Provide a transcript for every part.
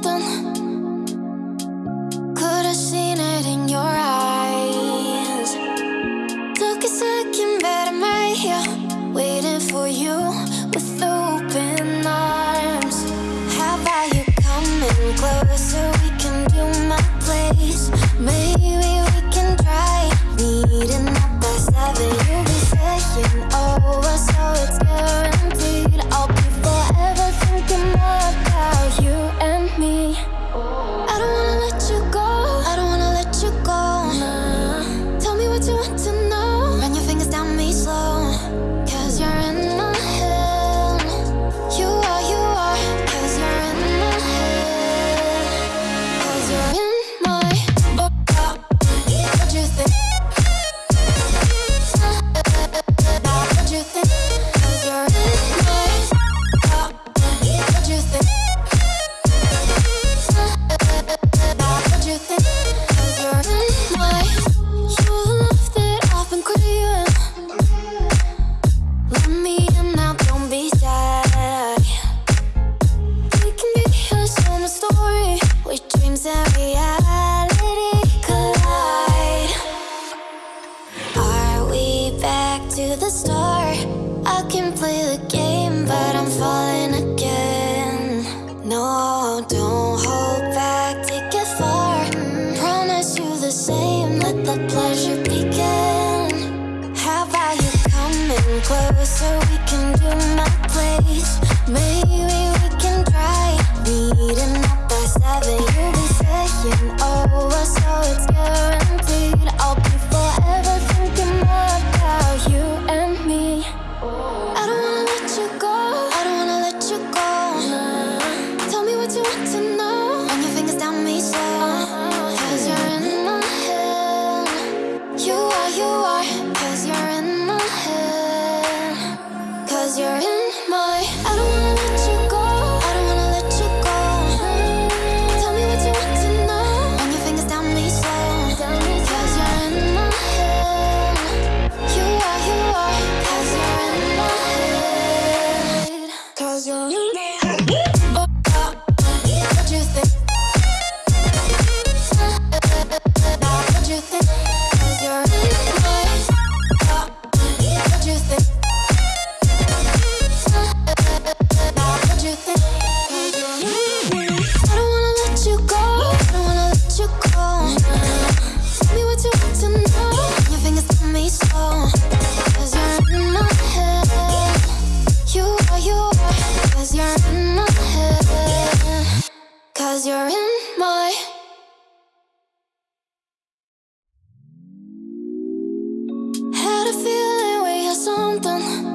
something. Maybe something.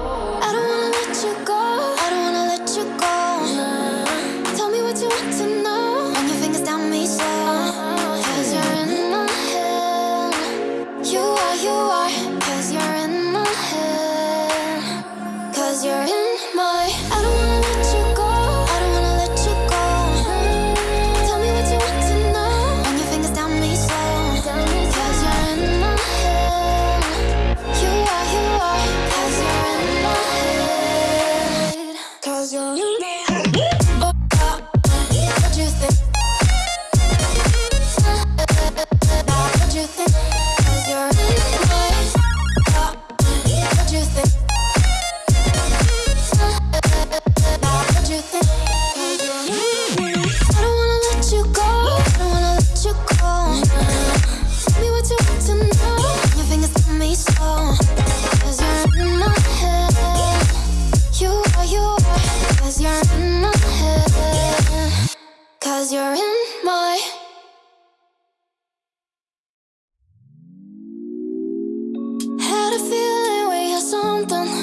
Oh. Cause you're in my Had a feeling we had something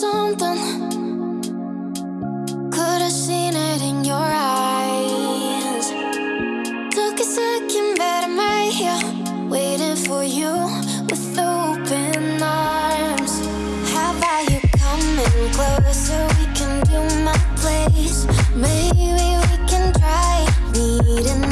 guaranteed I'll be forever thinking